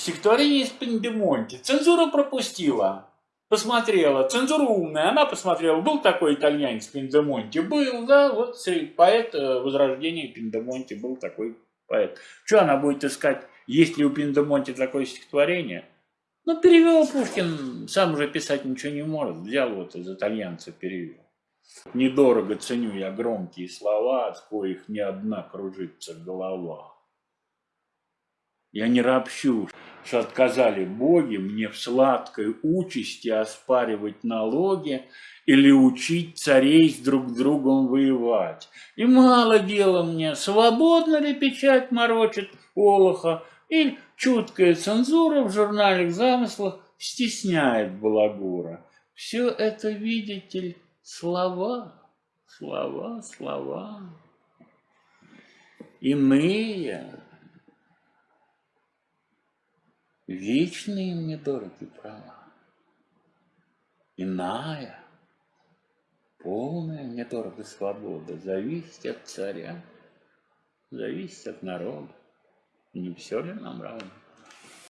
Стихотворение из Пендемонти. Цензура пропустила. Посмотрела. Цензура умная. Она посмотрела. Был такой итальянец Пендемонти? Был, да. Вот поэт э, Возрождения Пендемонти был такой поэт. Что она будет искать, есть ли у Пендемонти такое стихотворение? Ну, перевел Пушкин, сам уже писать ничего не может. Взял вот из итальянца перевел. Недорого ценю я громкие слова, от коих ни одна кружится голова. Я не ропщу, что отказали боги мне в сладкой участи оспаривать налоги или учить царей с друг другом воевать. И мало дела мне, свободно ли печать морочит Олоха, или чуткая цензура в журнале замыслах стесняет балагура. Все это, видите ли, слова, слова, слова. Иные, вечные мне дороги права. Иная, полная мне дорога свобода, зависит от царя, зависит от народа. Не все ли нам равно?